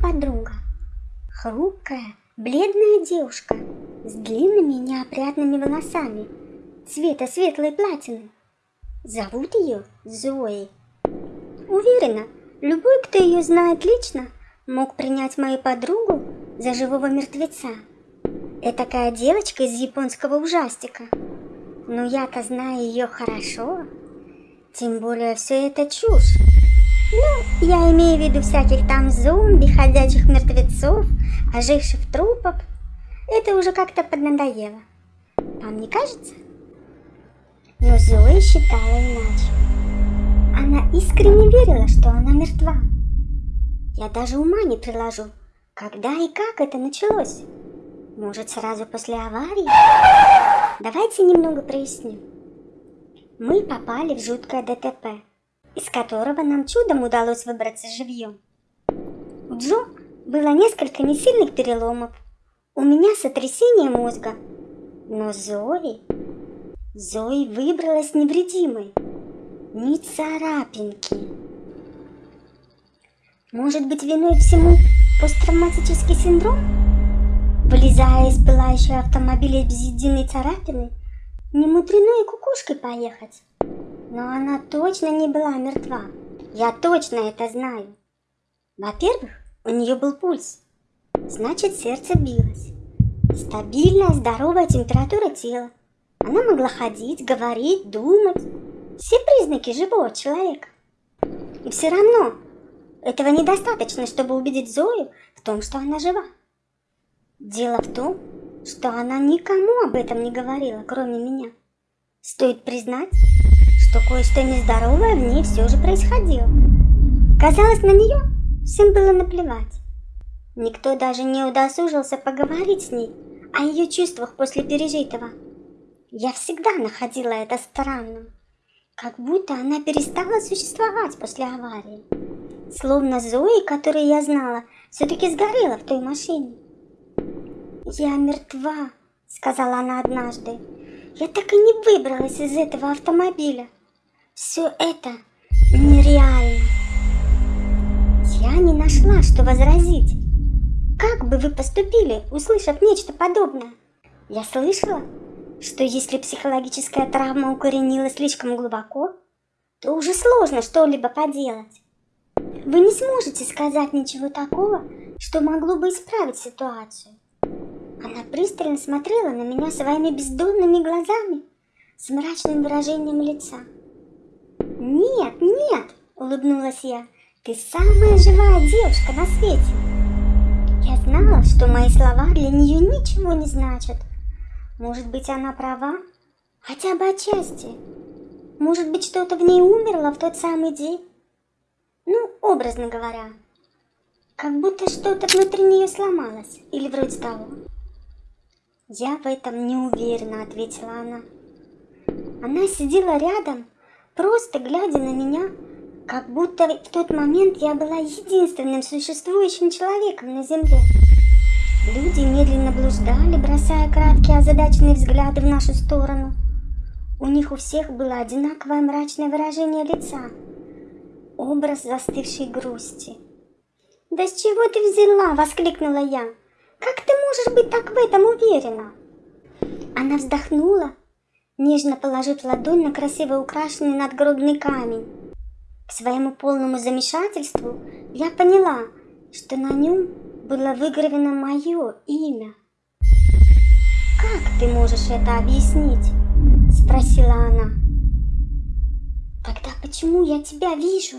подруга. Хрупкая, бледная девушка с длинными неопрятными волосами цвета светлой платины. Зовут ее Зоей. Уверена, любой, кто ее знает лично, мог принять мою подругу за живого мертвеца. Это такая девочка из японского ужастика. Но я-то знаю ее хорошо. Тем более все это чушь. Виду всяких там зомби, ходячих мертвецов, оживших трупов. Это уже как-то поднадоело. Вам не кажется? Но Зоя считала иначе. Она искренне верила, что она мертва. Я даже ума не приложу, когда и как это началось. Может, сразу после аварии? Давайте немного проясним. Мы попали в жуткое ДТП из которого нам чудом удалось выбраться живьем. У Джо было несколько несильных переломов, у меня сотрясение мозга, но Зои... Зои выбралась невредимой, ни царапинки. Может быть виной всему посттравматический синдром? Вылезая из пылающего автомобиля без единой царапины, не мудрено и кукушкой поехать. Но она точно не была мертва. Я точно это знаю. Во-первых, у нее был пульс. Значит, сердце билось. Стабильная, здоровая температура тела. Она могла ходить, говорить, думать. Все признаки живого человека. И все равно этого недостаточно, чтобы убедить Зою в том, что она жива. Дело в том, что она никому об этом не говорила, кроме меня. Стоит признать, что кое-что нездоровое в ней все же происходило. Казалось, на нее всем было наплевать. Никто даже не удосужился поговорить с ней о ее чувствах после пережитого. Я всегда находила это странным, как будто она перестала существовать после аварии. Словно Зои, которую я знала, все-таки сгорела в той машине. «Я мертва», — сказала она однажды. «Я так и не выбралась из этого автомобиля». Все это нереально. Я не нашла, что возразить. Как бы вы поступили, услышав нечто подобное? Я слышала, что если психологическая травма укоренилась слишком глубоко, то уже сложно что-либо поделать. Вы не сможете сказать ничего такого, что могло бы исправить ситуацию. Она пристально смотрела на меня своими бездонными глазами с мрачным выражением лица. «Нет, нет!» – улыбнулась я. «Ты самая живая девушка на свете!» Я знала, что мои слова для нее ничего не значат. Может быть, она права? Хотя бы отчасти. Может быть, что-то в ней умерло в тот самый день? Ну, образно говоря. Как будто что-то внутри нее сломалось. Или вроде того. Я в этом не уверена, ответила она. Она сидела рядом, просто глядя на меня, как будто в тот момент я была единственным существующим человеком на земле. Люди медленно блуждали, бросая краткие озадаченные взгляды в нашу сторону. У них у всех было одинаковое мрачное выражение лица, образ застывшей грусти. «Да с чего ты взяла?» – воскликнула я. «Как ты можешь быть так в этом уверена?» Она вздохнула нежно положив ладонь на красиво украшенный надгробный камень. К своему полному замешательству я поняла, что на нем было выгравено мое имя. «Как ты можешь это объяснить?» – спросила она. «Тогда почему я тебя вижу?»